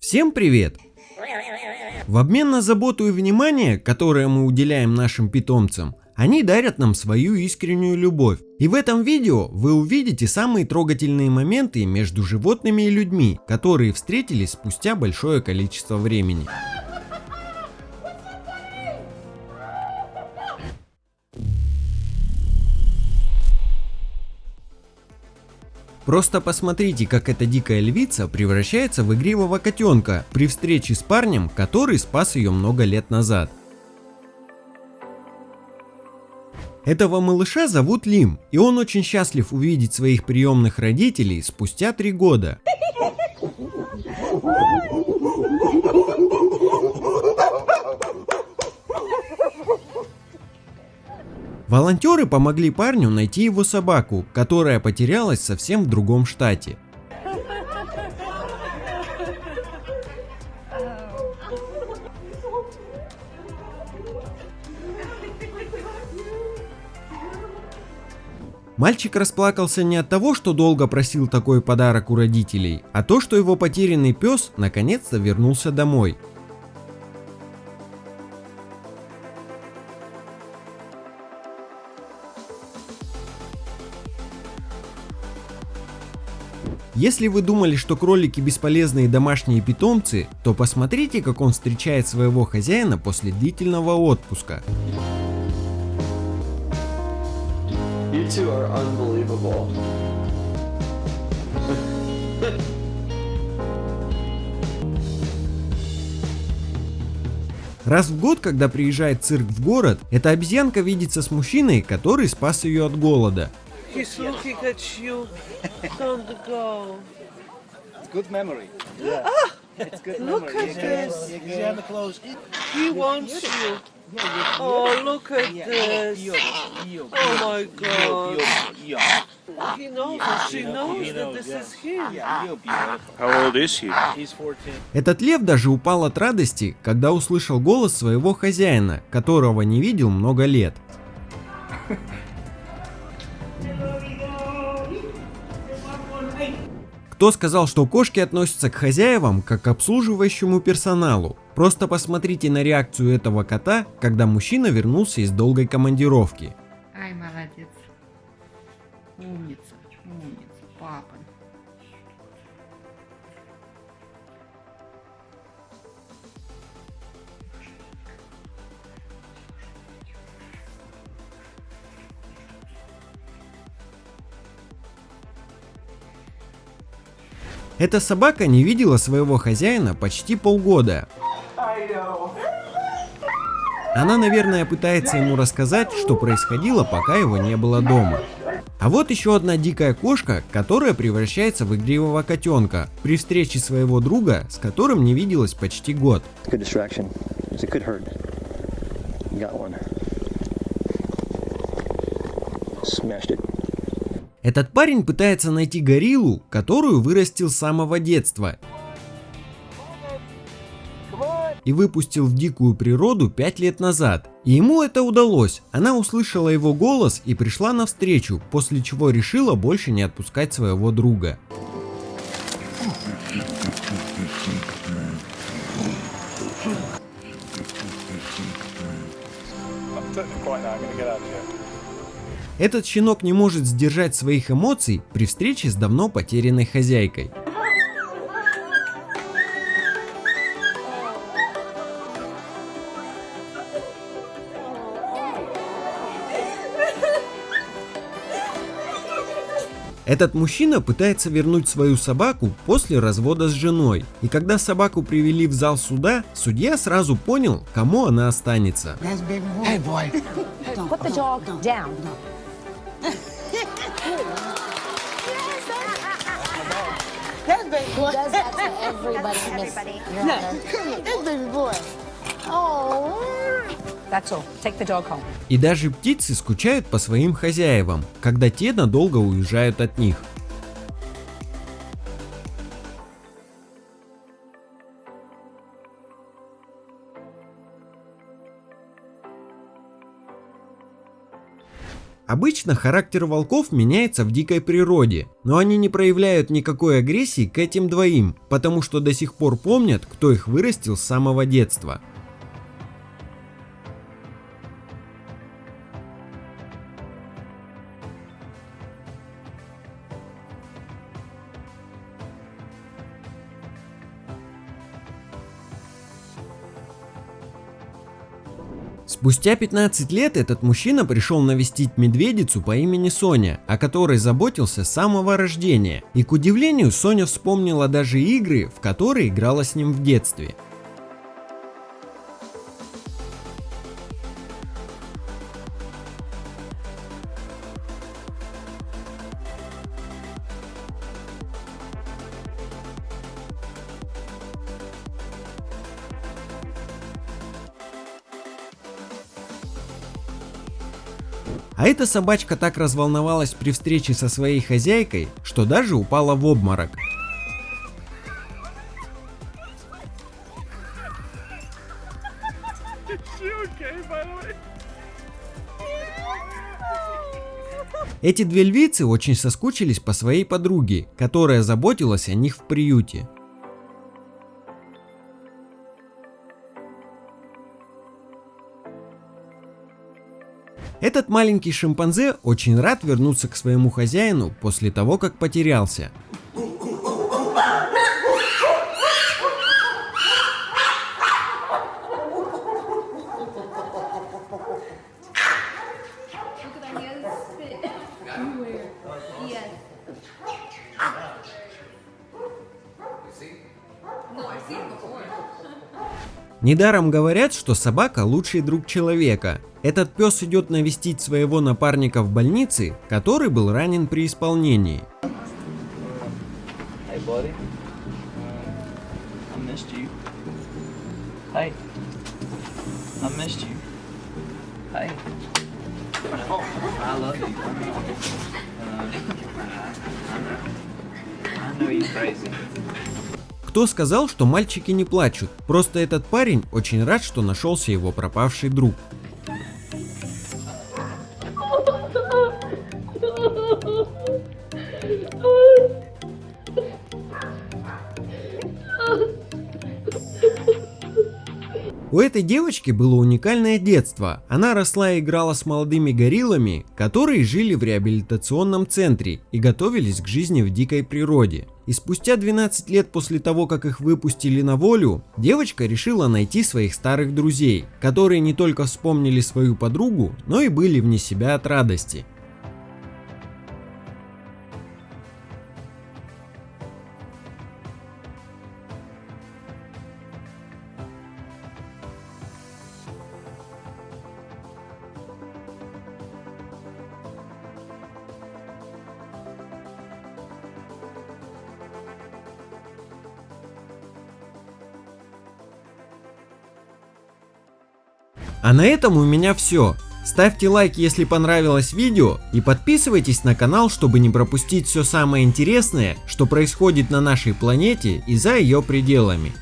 Всем привет! В обмен на заботу и внимание, которое мы уделяем нашим питомцам, они дарят нам свою искреннюю любовь. И в этом видео вы увидите самые трогательные моменты между животными и людьми, которые встретились спустя большое количество времени. Просто посмотрите, как эта дикая львица превращается в игривого котенка при встрече с парнем, который спас ее много лет назад. Этого малыша зовут Лим, и он очень счастлив увидеть своих приемных родителей спустя три года. Волонтеры помогли парню найти его собаку, которая потерялась совсем в другом штате. Мальчик расплакался не от того, что долго просил такой подарок у родителей, а то, что его потерянный пес наконец-то вернулся домой. Если вы думали, что кролики бесполезные домашние питомцы, то посмотрите, как он встречает своего хозяина после длительного отпуска. Раз в год, когда приезжает цирк в город, эта обезьянка видится с мужчиной, который спас ее от голода. He's looking at you. Don't go. It's good memory. Yeah. Ah, it's good look memory. at this. He wants you. Oh, look at this. Oh my God. He knows she knows that this is him. How old is he? He's 14. Этот лев даже упал от радости, когда услышал голос своего хозяина, которого не видел много лет. Кто сказал, что кошки относятся к хозяевам как к обслуживающему персоналу? Просто посмотрите на реакцию этого кота, когда мужчина вернулся из долгой командировки. Ай, молодец. Умница, Эта собака не видела своего хозяина почти полгода. Она, наверное, пытается ему рассказать, что происходило, пока его не было дома. А вот еще одна дикая кошка, которая превращается в игривого котенка при встрече своего друга, с которым не виделась почти год. Smashed it. Этот парень пытается найти гориллу, которую вырастил с самого детства. И выпустил в дикую природу 5 лет назад. И ему это удалось. Она услышала его голос и пришла навстречу, после чего решила больше не отпускать своего друга. Этот щенок не может сдержать своих эмоций при встрече с давно потерянной хозяйкой. Этот мужчина пытается вернуть свою собаку после развода с женой. И когда собаку привели в зал суда, судья сразу понял, кому она останется. Hey boy. Put the dog down. That baby boy. He does that to everybody, everybody. Miss Your Honor. That baby boy. Oh. That's all. Take the dog home. И даже птицы скучают по своим хозяевам, когда те надолго уезжают от них. Обычно характер волков меняется в дикой природе, но они не проявляют никакой агрессии к этим двоим, потому что до сих пор помнят, кто их вырастил с самого детства. Спустя 15 лет этот мужчина пришел навестить медведицу по имени Соня, о которой заботился с самого рождения. И к удивлению, Соня вспомнила даже игры, в которые играла с ним в детстве. А эта собачка так разволновалась при встрече со своей хозяйкой, что даже упала в обморок. Эти две львицы очень соскучились по своей подруге, которая заботилась о них в приюте. Этот маленький шимпанзе очень рад вернуться к своему хозяину после того, как потерялся. Недаром говорят, что собака лучший друг человека. Этот пес идет навестить своего напарника в больнице, который был ранен при исполнении. I know you're crazy. Кто сказал, что мальчики не плачут? Просто этот парень очень рад, что нашелся его пропавший друг. У этой девочки было уникальное детство. Она росла и играла с молодыми гориллами, которые жили в реабилитационном центре и готовились к жизни в дикой природе. И спустя 12 лет после того, как их выпустили на волю, девочка решила найти своих старых друзей, которые не только вспомнили свою подругу, но и были вне себя от радости. А на этом у меня все. Ставьте лайк, если понравилось видео и подписывайтесь на канал, чтобы не пропустить все самое интересное, что происходит на нашей планете и за ее пределами.